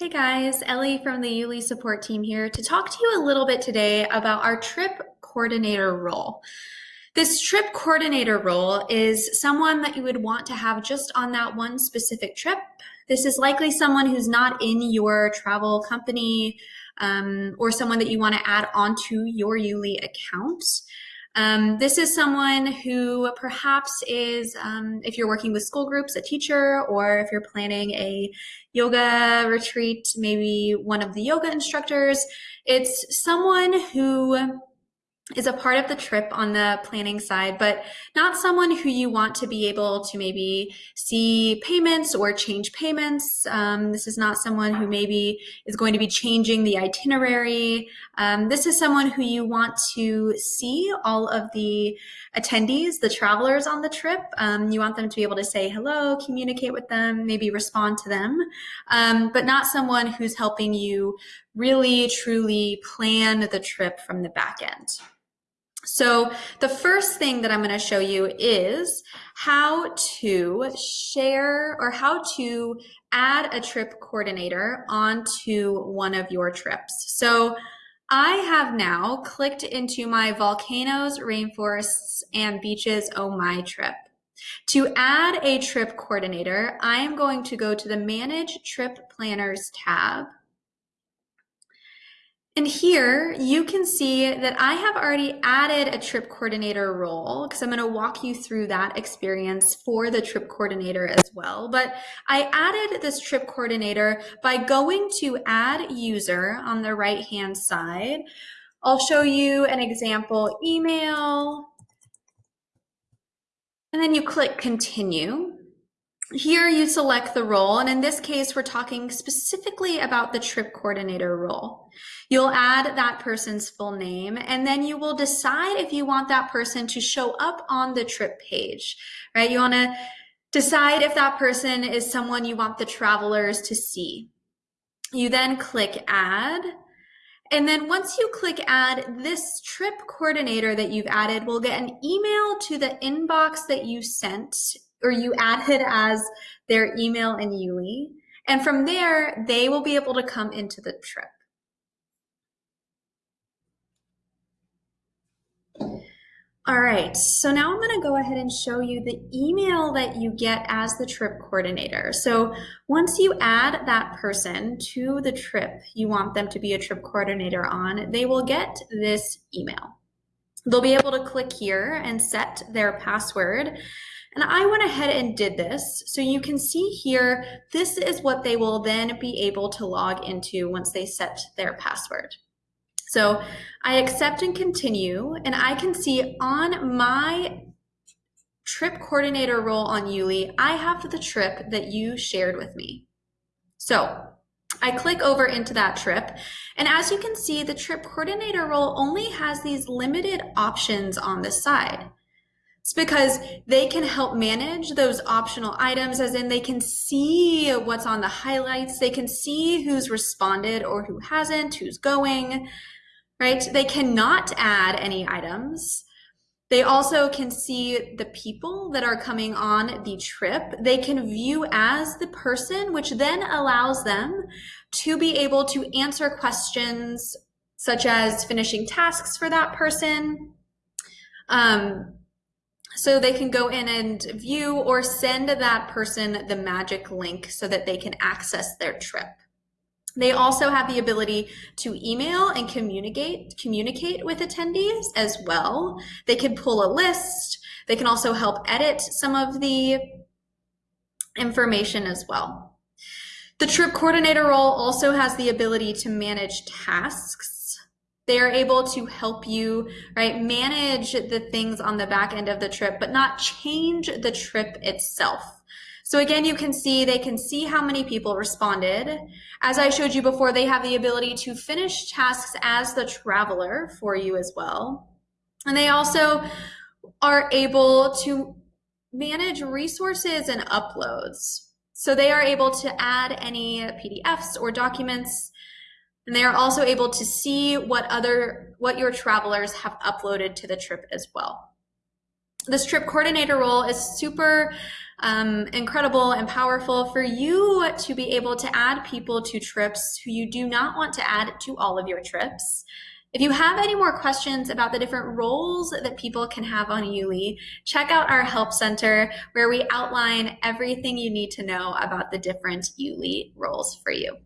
Hey guys, Ellie from the YouLi support team here to talk to you a little bit today about our trip coordinator role. This trip coordinator role is someone that you would want to have just on that one specific trip. This is likely someone who's not in your travel company um, or someone that you want to add onto your YouLi account. Um, this is someone who perhaps is, um, if you're working with school groups, a teacher, or if you're planning a yoga retreat, maybe one of the yoga instructors. It's someone who is a part of the trip on the planning side, but not someone who you want to be able to maybe see payments or change payments. Um, this is not someone who maybe is going to be changing the itinerary. Um, this is someone who you want to see all of the attendees, the travelers on the trip. Um, you want them to be able to say hello, communicate with them, maybe respond to them, um, but not someone who's helping you really truly plan the trip from the back end. So the first thing that I'm going to show you is how to share or how to add a trip coordinator onto one of your trips. So I have now clicked into my volcanoes, rainforests, and beaches oh my trip. To add a trip coordinator, I am going to go to the Manage Trip Planners tab and here you can see that I have already added a trip coordinator role because I'm going to walk you through that experience for the trip coordinator as well. But I added this trip coordinator by going to add user on the right hand side. I'll show you an example email and then you click continue. Here you select the role, and in this case, we're talking specifically about the trip coordinator role. You'll add that person's full name, and then you will decide if you want that person to show up on the trip page, right? You want to decide if that person is someone you want the travelers to see. You then click add, and then once you click add, this trip coordinator that you've added will get an email to the inbox that you sent or you added as their email in YouLi. And from there, they will be able to come into the trip. All right, so now I'm gonna go ahead and show you the email that you get as the trip coordinator. So once you add that person to the trip you want them to be a trip coordinator on, they will get this email. They'll be able to click here and set their password. And I went ahead and did this. So you can see here, this is what they will then be able to log into once they set their password. So I accept and continue, and I can see on my trip coordinator role on YouLi, I have the trip that you shared with me. So I click over into that trip, and as you can see, the trip coordinator role only has these limited options on the side. It's because they can help manage those optional items, as in they can see what's on the highlights, they can see who's responded or who hasn't, who's going, right? They cannot add any items. They also can see the people that are coming on the trip. They can view as the person, which then allows them to be able to answer questions such as finishing tasks for that person, um, so they can go in and view or send that person the magic link so that they can access their trip. They also have the ability to email and communicate communicate with attendees as well. They can pull a list. They can also help edit some of the information as well. The trip coordinator role also has the ability to manage tasks they are able to help you, right, manage the things on the back end of the trip, but not change the trip itself. So again, you can see, they can see how many people responded. As I showed you before, they have the ability to finish tasks as the traveler for you as well. And they also are able to manage resources and uploads. So they are able to add any PDFs or documents and they are also able to see what other what your travelers have uploaded to the trip as well. this trip coordinator role is super um, incredible and powerful for you to be able to add people to trips who you do not want to add to all of your trips. If you have any more questions about the different roles that people can have on YouLi, check out our help center where we outline everything you need to know about the different YouLi roles for you.